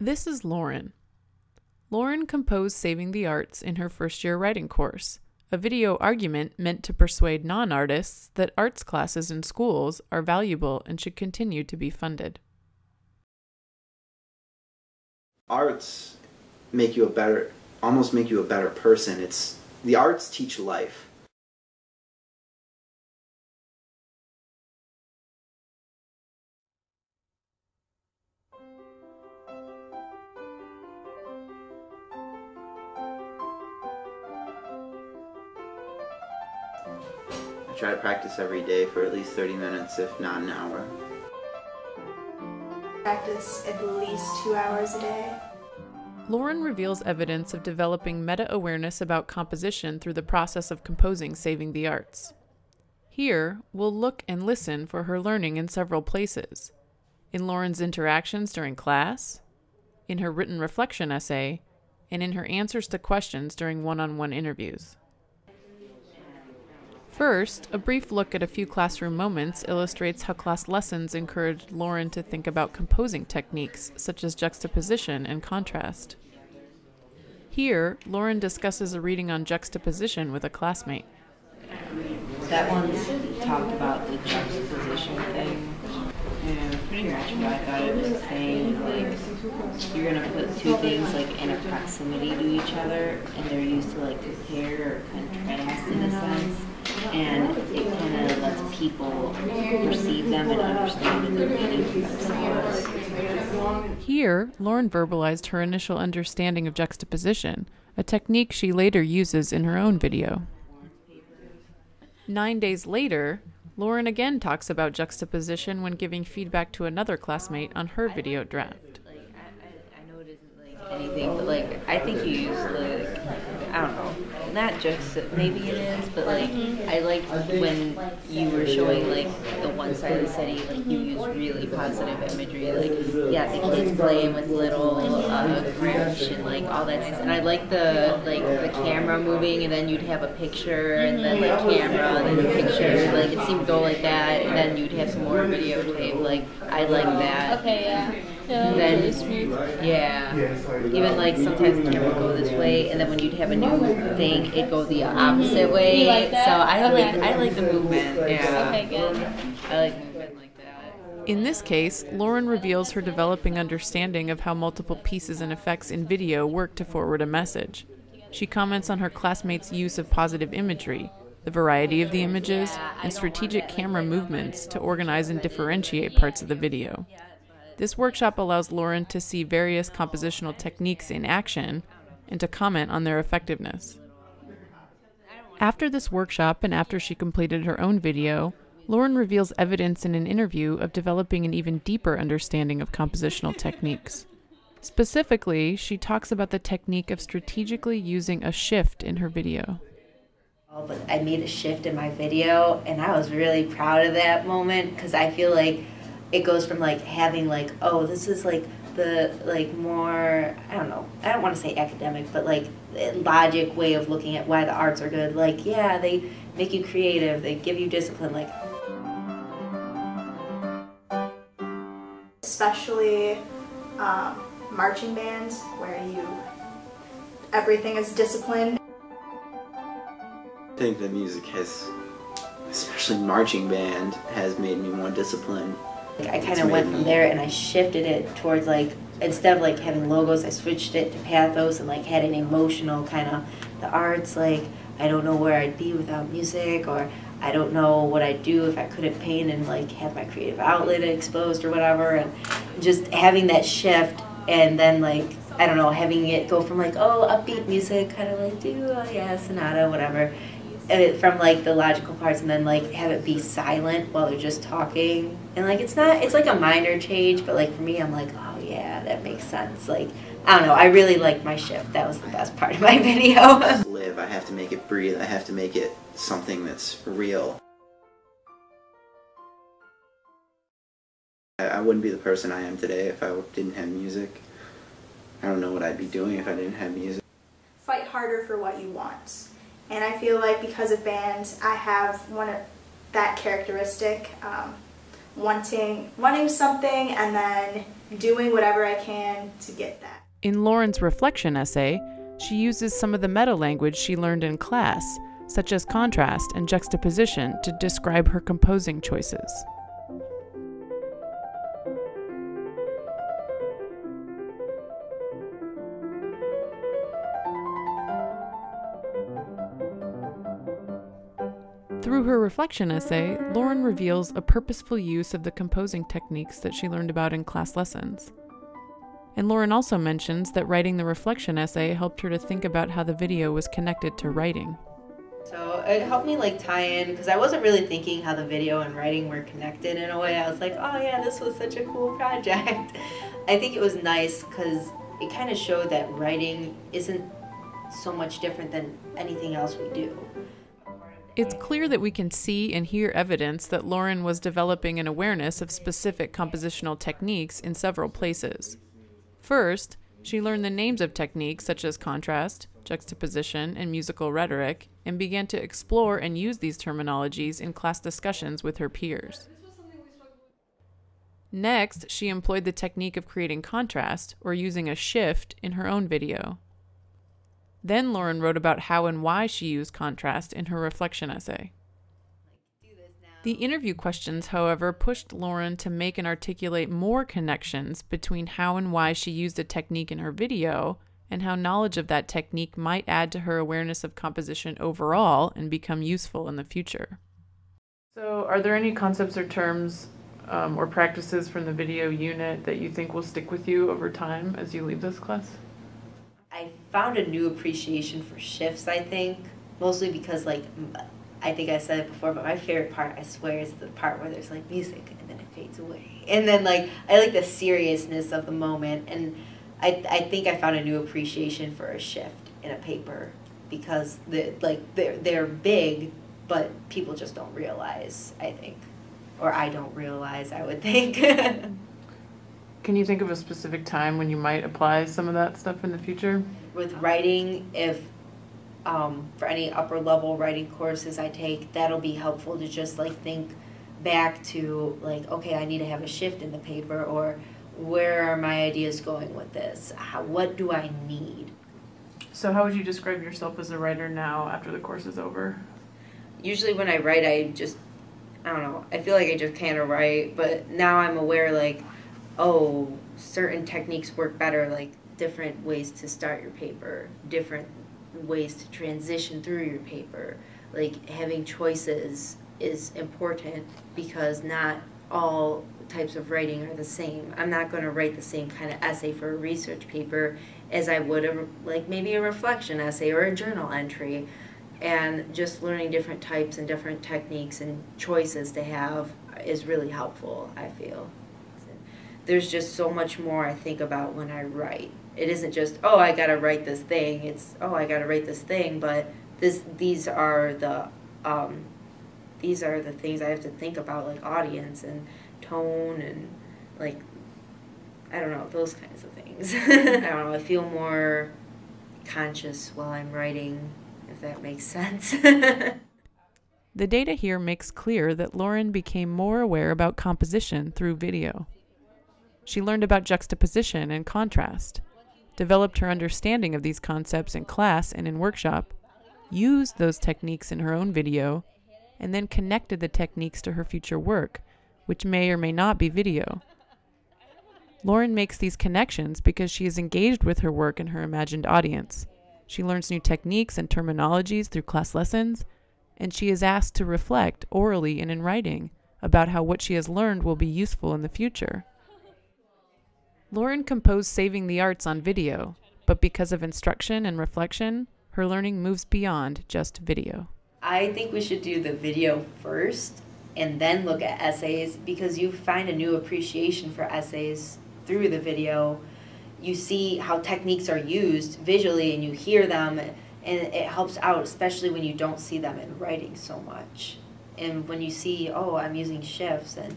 This is Lauren. Lauren composed Saving the Arts in her first year writing course, a video argument meant to persuade non artists that arts classes in schools are valuable and should continue to be funded. Arts make you a better, almost make you a better person. It's the arts teach life. Try to practice every day for at least 30 minutes, if not an hour. Practice at least two hours a day. Lauren reveals evidence of developing meta awareness about composition through the process of composing Saving the Arts. Here, we'll look and listen for her learning in several places in Lauren's interactions during class, in her written reflection essay, and in her answers to questions during one on one interviews. First, a brief look at a few classroom moments illustrates how class lessons encouraged Lauren to think about composing techniques such as juxtaposition and contrast. Here, Lauren discusses a reading on juxtaposition with a classmate. That one talked about the juxtaposition thing. And pretty much what I thought it was saying, like, you're gonna put two things like in a proximity to each other, and they're used to like compare or contrast in a sense and it kind of lets people perceive them and understand the meaning for themselves. Here, Lauren verbalized her initial understanding of juxtaposition, a technique she later uses in her own video. Nine days later, Lauren again talks about juxtaposition when giving feedback to another classmate on her video draft. Like, I, I, I know it isn't like anything, but like I think you use like I don't know not just maybe it is, but like. I liked when you were showing like the one side of the city, like you use really positive imagery, like yeah, the kids playing with little uh, and like all that stuff. And I like the like the camera moving, and then you'd have a picture, and then like camera, and then the picture. Like it seemed to go like that, and then you'd have some more videotape. Like I like that. Okay, yeah. Yeah, then really smooth. Yeah. Even uh, like sometimes the camera would go this way, and then when you'd have a new thing, it'd go the opposite way. Like so I like I like the movement. Yeah. Okay, good. I like movement like that. In this case, Lauren reveals her developing understanding of how multiple pieces and effects in video work to forward a message. She comments on her classmates' use of positive imagery, the variety of the images, and strategic camera movements to organize and differentiate parts of the video. This workshop allows Lauren to see various compositional techniques in action and to comment on their effectiveness. After this workshop and after she completed her own video, Lauren reveals evidence in an interview of developing an even deeper understanding of compositional techniques. Specifically, she talks about the technique of strategically using a shift in her video. I made a shift in my video, and I was really proud of that moment because I feel like it goes from like having like oh this is like the like more I don't know I don't want to say academic but like logic way of looking at why the arts are good. Like yeah they make you creative they give you discipline like especially um, marching bands where you everything is disciplined I think the music has especially marching band has made me more disciplined I kind of went from there and I shifted it towards like instead of like having logos, I switched it to pathos and like had an emotional kind of the arts. Like I don't know where I'd be without music, or I don't know what I'd do if I couldn't paint and like have my creative outlet exposed or whatever. And just having that shift and then like I don't know having it go from like oh upbeat music, kind of like do oh yeah sonata whatever it from like the logical parts and then like have it be silent while they're just talking and like it's not it's like a minor change but like for me i'm like oh yeah that makes sense like i don't know i really liked my shift that was the best part of my video live i have to make it breathe i have to make it something that's real I wouldn't be the person I am today if I didn't have music. I don't know what I'd be doing if I didn't have music. Fight harder for what you want. And I feel like because of band, I have one of that characteristic, um, wanting wanting something and then doing whatever I can to get that. In Lauren's reflection essay, she uses some of the meta language she learned in class, such as contrast and juxtaposition, to describe her composing choices. Through her reflection essay, Lauren reveals a purposeful use of the composing techniques that she learned about in class lessons. And Lauren also mentions that writing the reflection essay helped her to think about how the video was connected to writing. So it helped me like tie in because I wasn't really thinking how the video and writing were connected in a way. I was like, oh yeah, this was such a cool project. I think it was nice because it kind of showed that writing isn't so much different than anything else we do. It's clear that we can see and hear evidence that Lauren was developing an awareness of specific compositional techniques in several places. First, she learned the names of techniques such as contrast, juxtaposition, and musical rhetoric, and began to explore and use these terminologies in class discussions with her peers. Next, she employed the technique of creating contrast, or using a shift, in her own video. Then Lauren wrote about how and why she used contrast in her reflection essay. The interview questions, however, pushed Lauren to make and articulate more connections between how and why she used a technique in her video and how knowledge of that technique might add to her awareness of composition overall and become useful in the future. So, are there any concepts or terms um, or practices from the video unit that you think will stick with you over time as you leave this class? Found a new appreciation for shifts, I think, mostly because, like, I think I said it before, but my favorite part, I swear, is the part where there's like music and then it fades away. And then, like, I like the seriousness of the moment. And I, I think I found a new appreciation for a shift in a paper because, the, like, they're, they're big, but people just don't realize, I think. Or I don't realize, I would think. Can you think of a specific time when you might apply some of that stuff in the future? With writing, if um, for any upper level writing courses I take, that'll be helpful to just like think back to like, okay, I need to have a shift in the paper or where are my ideas going with this? How, what do I need? So, how would you describe yourself as a writer now after the course is over? Usually, when I write, I just, I don't know, I feel like I just kind of write, but now I'm aware like, oh, certain techniques work better, like different ways to start your paper, different ways to transition through your paper. Like having choices is important because not all types of writing are the same. I'm not going to write the same kind of essay for a research paper as I would a, like maybe a reflection essay or a journal entry. And just learning different types and different techniques and choices to have is really helpful, I feel there's just so much more I think about when I write. It isn't just oh I gotta write this thing. It's oh I gotta write this thing, but this these are the um, these are the things I have to think about like audience and tone and like I don't know those kinds of things. I don't know. I feel more conscious while I'm writing, if that makes sense. the data here makes clear that Lauren became more aware about composition through video. She learned about juxtaposition and contrast, developed her understanding of these concepts in class and in workshop, used those techniques in her own video, and then connected the techniques to her future work, which may or may not be video. Lauren makes these connections because she is engaged with her work and her imagined audience. She learns new techniques and terminologies through class lessons, and she is asked to reflect orally and in writing about how what she has learned will be useful in the future. Lauren composed Saving the Arts on video, but because of instruction and reflection, her learning moves beyond just video. I think we should do the video first and then look at essays because you find a new appreciation for essays through the video. You see how techniques are used visually and you hear them, and it helps out, especially when you don't see them in writing so much. And when you see, oh, I'm using shifts and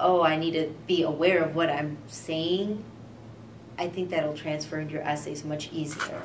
oh, I need to be aware of what I'm saying, I think that'll transfer into your essays much easier.